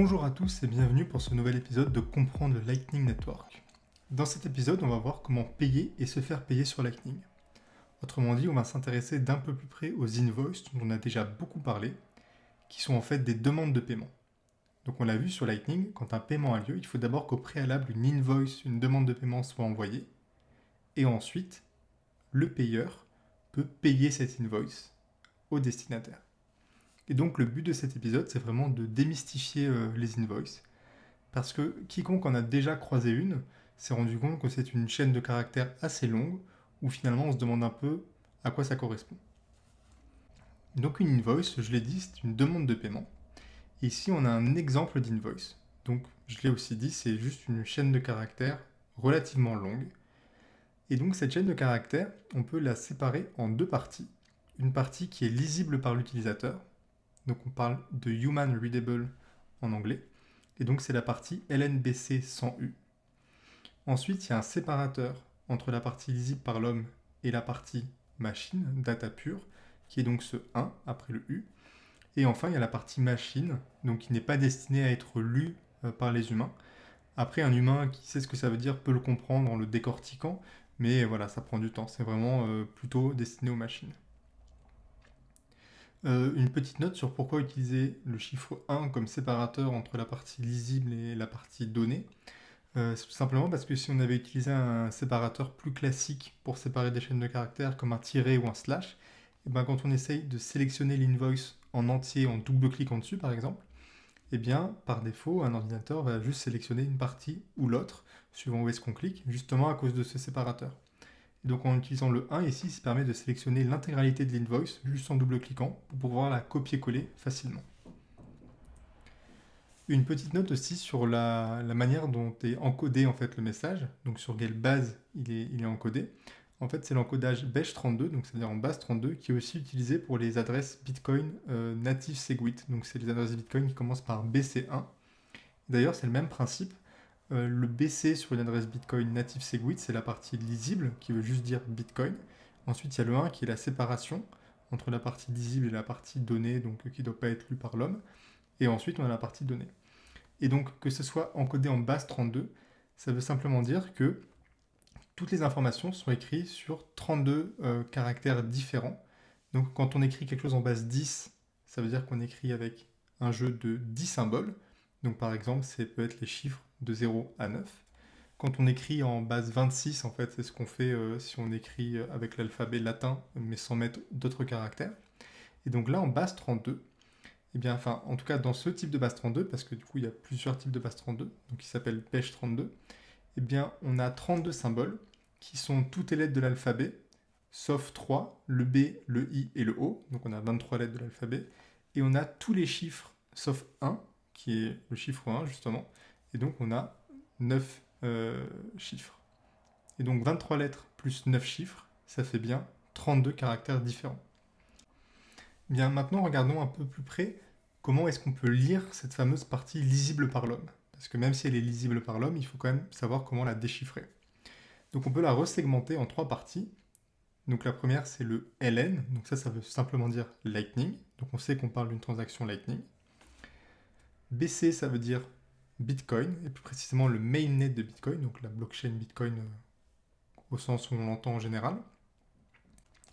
Bonjour à tous et bienvenue pour ce nouvel épisode de Comprendre Lightning Network. Dans cet épisode, on va voir comment payer et se faire payer sur Lightning. Autrement dit, on va s'intéresser d'un peu plus près aux invoices dont on a déjà beaucoup parlé, qui sont en fait des demandes de paiement. Donc on l'a vu sur Lightning, quand un paiement a lieu, il faut d'abord qu'au préalable une invoice, une demande de paiement soit envoyée, et ensuite le payeur peut payer cette invoice au destinataire. Et donc le but de cet épisode, c'est vraiment de démystifier euh, les invoices, parce que quiconque en a déjà croisé une s'est rendu compte que c'est une chaîne de caractères assez longue, où finalement on se demande un peu à quoi ça correspond. Donc une invoice, je l'ai dit, c'est une demande de paiement. Et ici on a un exemple d'invoice. Donc je l'ai aussi dit, c'est juste une chaîne de caractères relativement longue. Et donc cette chaîne de caractères, on peut la séparer en deux parties. Une partie qui est lisible par l'utilisateur, donc on parle de Human Readable en anglais. Et donc c'est la partie LNBC 100U. Ensuite, il y a un séparateur entre la partie lisible par l'homme et la partie machine, data pure, qui est donc ce 1 après le U. Et enfin, il y a la partie machine, donc qui n'est pas destinée à être lue euh, par les humains. Après, un humain qui sait ce que ça veut dire peut le comprendre en le décortiquant, mais voilà, ça prend du temps. C'est vraiment euh, plutôt destiné aux machines. Euh, une petite note sur pourquoi utiliser le chiffre 1 comme séparateur entre la partie lisible et la partie donnée. Euh, c'est tout simplement parce que si on avait utilisé un séparateur plus classique pour séparer des chaînes de caractères comme un tiret ou un slash, et eh ben quand on essaye de sélectionner l'invoice en entier en double-cliquant dessus par exemple, et eh bien par défaut un ordinateur va juste sélectionner une partie ou l'autre suivant où est-ce qu'on clique, justement à cause de ce séparateur donc en utilisant le 1 ici, ça permet de sélectionner l'intégralité de l'invoice juste en double-cliquant pour pouvoir la copier-coller facilement. Une petite note aussi sur la, manière dont est encodé en fait le message, donc sur quelle base il est, encodé. En fait, c'est l'encodage BESH32, donc c'est-à-dire en base 32, qui est aussi utilisé pour les adresses Bitcoin euh, native Segwit. Donc c'est les adresses Bitcoin qui commencent par BC1. D'ailleurs, c'est le même principe. Euh, le BC sur une adresse Bitcoin native Segwit, c'est la partie lisible, qui veut juste dire Bitcoin. Ensuite, il y a le 1 qui est la séparation entre la partie lisible et la partie donnée, donc qui ne doit pas être lue par l'homme. Et ensuite, on a la partie donnée. Et donc, que ce soit encodé en base 32, ça veut simplement dire que toutes les informations sont écrites sur 32 euh, caractères différents. Donc, quand on écrit quelque chose en base 10, ça veut dire qu'on écrit avec un jeu de 10 symboles. Donc, par exemple, ça peut être les chiffres de 0 à 9. Quand on écrit en base 26, en fait, c'est ce qu'on fait euh, si on écrit euh, avec l'alphabet latin, mais sans mettre d'autres caractères. Et donc là, en base 32, eh bien, enfin, en tout cas, dans ce type de base 32, parce que du coup, il y a plusieurs types de base 32, donc qui s'appelle pêche 32, eh bien, on a 32 symboles qui sont toutes les lettres de l'alphabet, sauf 3, le B, le I et le O, donc on a 23 lettres de l'alphabet, et on a tous les chiffres, sauf 1, qui est le chiffre 1, justement, et donc on a 9 euh, chiffres. Et donc 23 lettres plus 9 chiffres, ça fait bien 32 caractères différents. Bien, maintenant regardons un peu plus près comment est-ce qu'on peut lire cette fameuse partie lisible par l'homme. Parce que même si elle est lisible par l'homme, il faut quand même savoir comment la déchiffrer. Donc on peut la resegmenter en trois parties. Donc la première c'est le LN, donc ça ça veut simplement dire Lightning, donc on sait qu'on parle d'une transaction Lightning. BC ça veut dire Bitcoin, et plus précisément le mainnet de Bitcoin, donc la blockchain Bitcoin euh, au sens où on l'entend en général.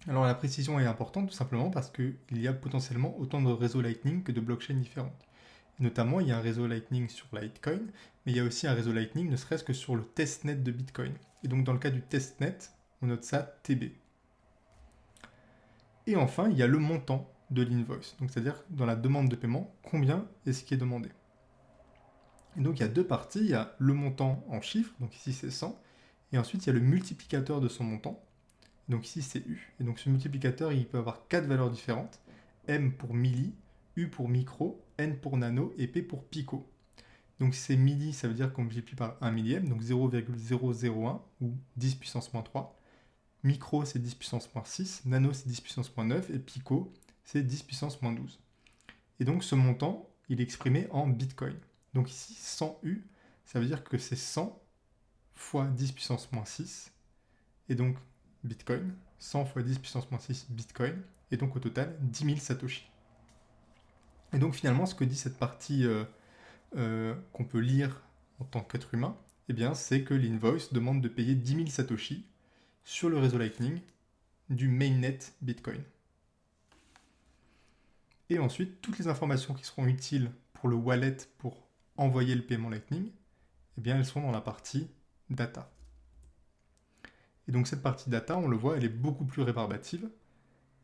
Alors la précision est importante tout simplement parce qu'il y a potentiellement autant de réseaux Lightning que de blockchains différentes. notamment, il y a un réseau Lightning sur Litecoin, mais il y a aussi un réseau Lightning ne serait-ce que sur le testnet de Bitcoin. Et donc dans le cas du testnet, on note ça TB. Et enfin, il y a le montant de l'invoice, donc c'est-à-dire dans la demande de paiement, combien est-ce qui est demandé donc il y a deux parties, il y a le montant en chiffres, donc ici c'est 100, et ensuite il y a le multiplicateur de son montant, donc ici c'est U. Et donc ce multiplicateur, il peut avoir quatre valeurs différentes, M pour milli, U pour micro, N pour nano et P pour pico. Donc c'est milli, ça veut dire qu'on multiplie par 1 millième, donc 0,001 ou 10 puissance moins 3. Micro, c'est 10 puissance moins 6, nano, c'est 10 puissance moins 9, et pico, c'est 10 puissance moins 12. Et donc ce montant, il est exprimé en bitcoin. Donc ici, 100U, ça veut dire que c'est 100 fois 10 puissance moins 6, et donc Bitcoin, 100 fois 10 puissance moins 6 Bitcoin, et donc au total 10 000 Satoshi. Et donc finalement, ce que dit cette partie euh, euh, qu'on peut lire en tant qu'être humain, eh bien, c'est que l'invoice demande de payer 10 000 Satoshi sur le réseau Lightning du mainnet Bitcoin. Et ensuite, toutes les informations qui seront utiles pour le wallet pour envoyer le paiement Lightning, eh bien, elles sont dans la partie data. Et donc cette partie data, on le voit, elle est beaucoup plus rébarbative,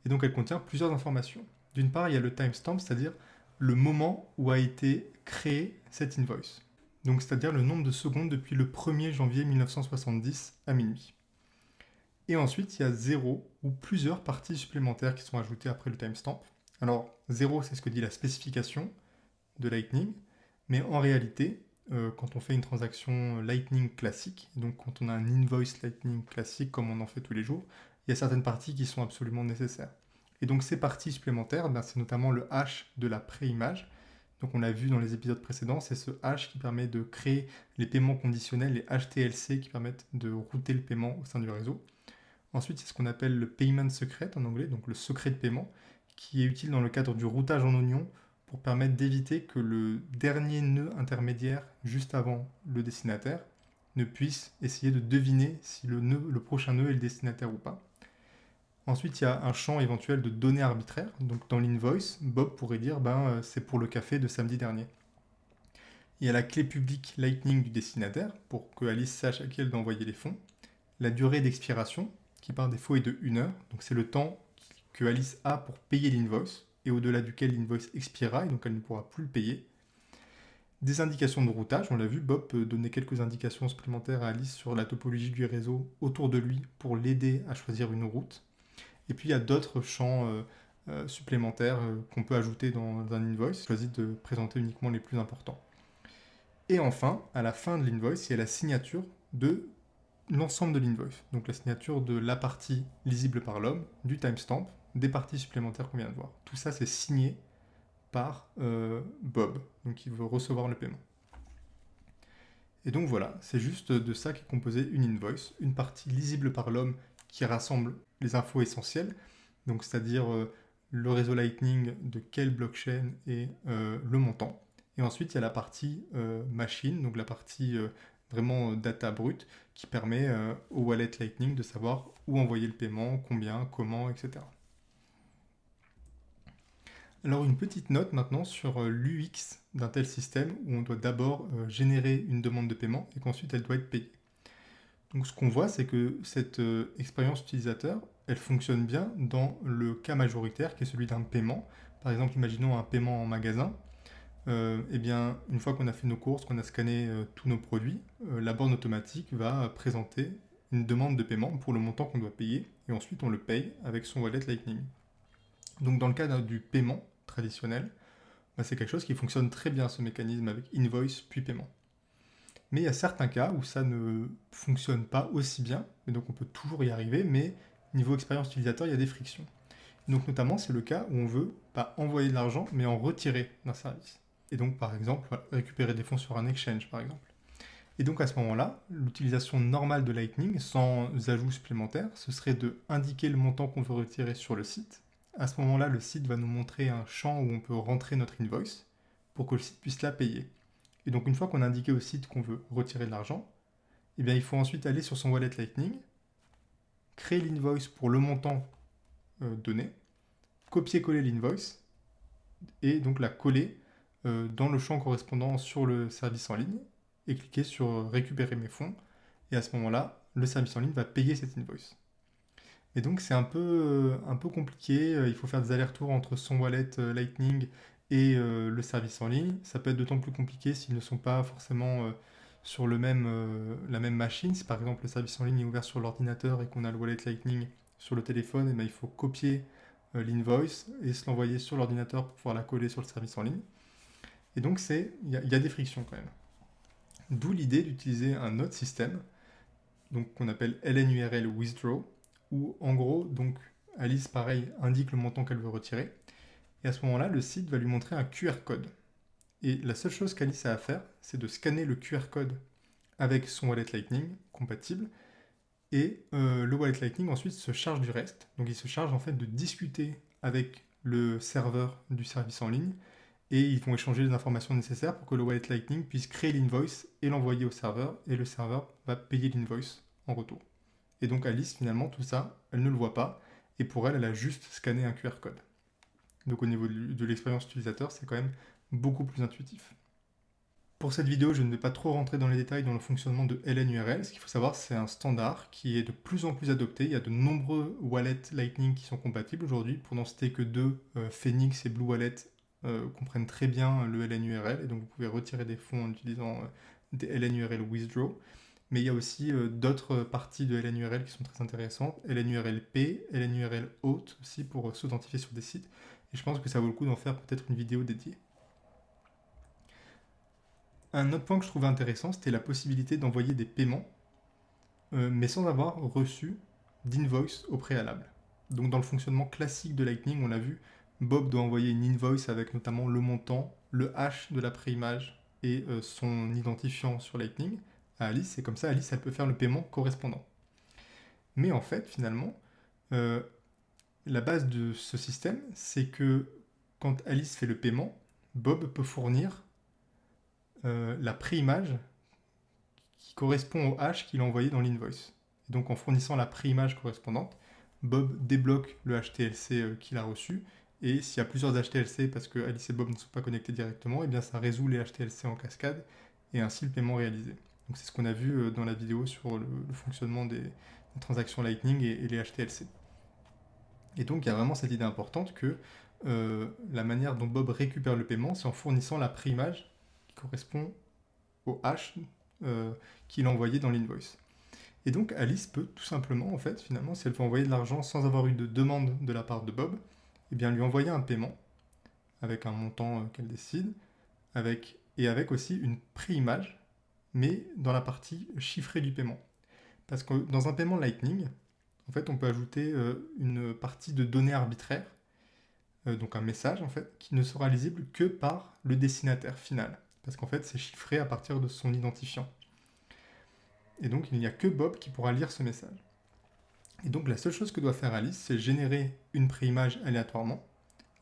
et donc elle contient plusieurs informations. D'une part, il y a le timestamp, c'est-à-dire le moment où a été créé cette invoice. Donc c'est-à-dire le nombre de secondes depuis le 1er janvier 1970 à minuit. Et ensuite, il y a zéro ou plusieurs parties supplémentaires qui sont ajoutées après le timestamp. Alors, zéro, c'est ce que dit la spécification de Lightning, mais en réalité, euh, quand on fait une transaction Lightning classique, donc quand on a un invoice Lightning classique comme on en fait tous les jours, il y a certaines parties qui sont absolument nécessaires. Et donc ces parties supplémentaires, ben, c'est notamment le hash de la préimage. Donc on l'a vu dans les épisodes précédents, c'est ce hash qui permet de créer les paiements conditionnels, les HTLC qui permettent de router le paiement au sein du réseau. Ensuite, c'est ce qu'on appelle le payment secret en anglais, donc le secret de paiement, qui est utile dans le cadre du routage en oignon pour permettre d'éviter que le dernier nœud intermédiaire juste avant le destinataire ne puisse essayer de deviner si le, prochain nœud est le destinataire ou pas. Ensuite, il y a un champ éventuel de données arbitraires. Donc dans l'invoice, Bob pourrait dire ben, euh, c'est pour le café de samedi dernier. Il y a la clé publique Lightning du destinataire pour que Alice sache à qui elle doit envoyer les fonds. La durée d'expiration qui par défaut est de 1 heure. Donc c'est le temps que Alice a pour payer l'invoice et au-delà duquel l'invoice expirera et donc elle ne pourra plus le payer. Des indications de routage, on l'a vu, Bob peut donner quelques indications supplémentaires à Alice sur la topologie du réseau autour de lui pour l'aider à choisir une route. Et puis il y a d'autres champs euh, euh, supplémentaires euh, qu'on peut ajouter dans un invoice. Choisis de présenter uniquement les plus importants. Et enfin, à la fin de l'invoice, il y a la signature de l'ensemble de l'invoice. Donc la signature de la partie lisible par l'homme, du timestamp, des parties supplémentaires qu'on vient de voir. Tout ça, c'est signé par Bob, donc il veut recevoir le paiement. Et donc voilà, c'est juste de ça qu'est composé une invoice, une partie lisible par l'homme qui rassemble les infos essentielles, donc c'est-à-dire euh, le réseau Lightning, de quelle blockchain et euh, le montant. Et ensuite, il y a la partie euh, machine, donc la partie vraiment data brute, qui permet au wallet Lightning de savoir où envoyer le paiement, combien, comment, etc. Alors une petite note maintenant sur l'UX d'un tel système où on doit d'abord générer une demande de paiement et qu'ensuite elle doit être payée. Donc ce qu'on voit, c'est que cette euh, expérience utilisateur, elle fonctionne bien dans le cas majoritaire qui est celui d'un paiement. Par exemple, imaginons un paiement en magasin. Euh, eh bien, une fois qu'on a fait nos courses, qu'on a scanné euh, tous nos produits, la borne automatique va présenter une demande de paiement pour le montant qu'on doit payer et ensuite on le paye avec son wallet Lightning. Donc dans le cas du paiement traditionnel, bah, c'est quelque chose qui fonctionne très bien ce mécanisme avec invoice puis paiement. Mais il y a certains cas où ça ne fonctionne pas aussi bien, et donc on peut toujours y arriver, mais niveau expérience utilisateur, il y a des frictions. Donc notamment, c'est le cas où on veut pas envoyer de l'argent, mais en retirer d'un service. Et donc, par exemple, récupérer des fonds sur un exchange, par exemple. Et donc à ce moment-là, l'utilisation normale de Lightning, sans ajout supplémentaire, ce serait de indiquer le montant qu'on veut retirer sur le site. À ce moment-là, le site va nous montrer un champ où on peut rentrer notre invoice pour que le site puisse la payer. Et donc une fois qu'on a indiqué au site qu'on veut retirer de l'argent, eh bien, il faut ensuite aller sur son wallet Lightning, créer l'invoice pour le montant euh, donné, copier-coller l'invoice, et donc la coller euh, dans le champ correspondant sur le service en ligne, et cliquer sur récupérer mes fonds, et à ce moment-là, le service en ligne va payer cette invoice. Et donc c'est un peu, euh, un peu compliqué, il faut faire des allers-retours entre son wallet Lightning et euh, le service en ligne. Ça peut être d'autant plus compliqué s'ils ne sont pas forcément euh, sur le même, euh, la même machine. Si par exemple le service en ligne est ouvert sur l'ordinateur et qu'on a le wallet Lightning sur le téléphone, et eh ben, il faut copier l'invoice et se l'envoyer sur l'ordinateur pour pouvoir la coller sur le service en ligne. Et donc il y, y, a des frictions quand même. D'où l'idée d'utiliser un autre système, qu'on appelle LNURL Withdraw, où en gros, donc Alice, pareil, indique le montant qu'elle veut retirer. Et à ce moment-là, le site va lui montrer un QR code. Et la seule chose qu'Alice a à faire, c'est de scanner le QR code avec son wallet Lightning compatible. Et euh, le wallet Lightning ensuite se charge du reste. Donc il se charge en fait de discuter avec le serveur du service en ligne et ils vont échanger les informations nécessaires pour que le wallet Lightning puisse créer l'invoice et l'envoyer au serveur, et le serveur va payer l'invoice en retour. Et donc Alice, finalement, tout ça, elle ne le voit pas, et pour elle, elle a juste scanné un QR code. Donc au niveau de l'expérience utilisateur, c'est quand même beaucoup plus intuitif. Pour cette vidéo, je ne vais pas trop rentrer dans les détails dans le fonctionnement de LNURL. Ce qu'il faut savoir, c'est un standard qui est de plus en plus adopté. Il y a de nombreux wallets Lightning qui sont compatibles aujourd'hui. Pour n'en citer que deux, euh, Phoenix et Blue Wallet euh, comprennent très bien le LNURL. Et donc vous pouvez retirer des fonds en utilisant euh, des LNURL Withdraw. Mais il y a aussi d'autres parties de LNURL qui sont très intéressantes. LNURLP, LNURL Auth aussi pour s'authentifier sur des sites. Et je pense que ça vaut le coup d'en faire peut-être une vidéo dédiée. Un autre point que je trouvais intéressant, c'était la possibilité d'envoyer des paiements, euh, mais sans avoir reçu d'invoice au préalable. Donc dans le fonctionnement classique de Lightning, on l'a vu, Bob doit envoyer une invoice avec notamment le montant, le hash de la préimage et euh, son identifiant sur Lightning Alice, et comme ça Alice elle peut faire le paiement correspondant. Mais en fait, finalement, euh, la base de ce système, c'est que quand Alice fait le paiement, Bob peut fournir euh, la préimage qui correspond au hash qu'il a envoyé dans l'invoice. Donc en fournissant la préimage correspondante, Bob débloque le HTLC euh, qu'il a reçu, et s'il y a plusieurs HTLC parce que Alice et Bob ne sont pas connectés directement, et eh bien ça résout les HTLC en cascade, et ainsi le paiement réalisé. C'est ce qu'on a vu euh, dans la vidéo sur le, fonctionnement des, transactions Lightning et, les HTLC. Et donc il y a vraiment cette idée importante que la manière dont Bob récupère le paiement, c'est en fournissant la préimage correspond au hash euh, qu'il a envoyé dans l'invoice. Et donc Alice peut tout simplement, en fait, finalement, si elle veut envoyer de l'argent sans avoir eu de demande de la part de Bob, eh bien lui envoyer un paiement avec un montant euh, qu'elle décide, avec, et avec aussi une préimage, mais dans la partie chiffrée du paiement. Parce que dans un paiement Lightning, en fait, on peut ajouter euh, une partie de données arbitraires, donc un message en fait, qui ne sera lisible que par le destinataire final parce qu'en fait c'est chiffré à partir de son identifiant. Et donc il n'y a que Bob qui pourra lire ce message. Et donc la seule chose que doit faire Alice, c'est générer une préimage aléatoirement,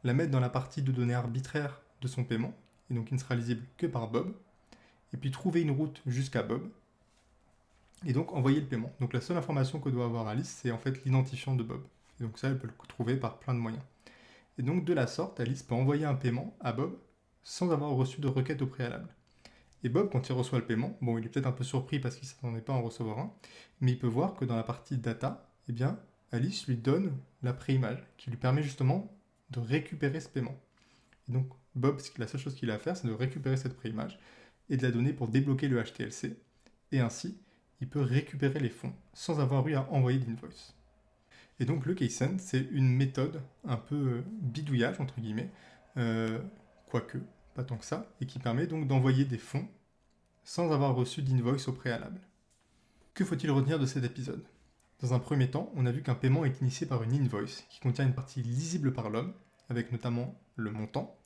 la mettre dans la partie de données arbitraires de son paiement, et donc il ne sera lisible que par Bob, et puis trouver une route jusqu'à Bob, et donc envoyer le paiement. Donc la seule information que doit avoir Alice, c'est en fait l'identifiant de Bob. Et donc ça, elle peut le trouver par plein de moyens. Et donc de la sorte, Alice peut envoyer un paiement à Bob sans avoir reçu de requête au préalable. Et Bob, quand il reçoit le paiement, bon, il est peut-être un peu surpris parce qu'il ne s'attendait pas à en recevoir un, mais il peut voir que dans la partie data, eh bien, Alice lui donne la préimage qui lui permet justement de récupérer ce paiement. Et donc, Bob, la seule chose qu'il a à faire, c'est de récupérer cette préimage et de la donner pour débloquer le HTLC. Et ainsi, il peut récupérer les fonds sans avoir eu à envoyer d'invoice. Et donc, le KSEN, c'est une méthode un peu euh, bidouillage, entre guillemets, euh, quoique pas tant que ça, et qui permet donc d'envoyer des fonds sans avoir reçu d'invoice au préalable. Que faut-il retenir de cet épisode? Dans un premier temps, on a vu qu'un paiement est initié par une invoice qui contient une partie lisible par l'homme, avec notamment le montant,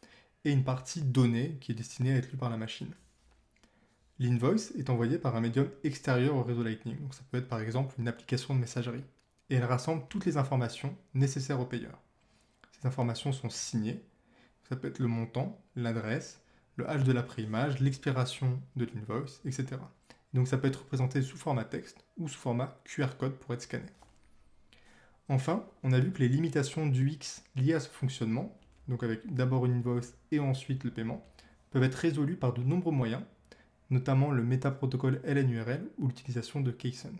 et une partie donnée qui est destinée à être lue par la machine. L'invoice est envoyée par un médium extérieur au réseau Lightning, donc ça peut être par exemple une application de messagerie, et elle rassemble toutes les informations nécessaires au payeur. Ces informations sont signées, ça peut être le montant, l'adresse, le hash de la préimage, l'expiration de l'invoice, etc. Donc ça peut être représenté sous format texte ou sous format QR code pour être scanné. Enfin, on a vu que les limitations du X liées à ce fonctionnement, donc avec d'abord une invoice et ensuite le paiement, peuvent être résolues par de nombreux moyens, notamment le métaprotocole LNURL ou l'utilisation de KSEN.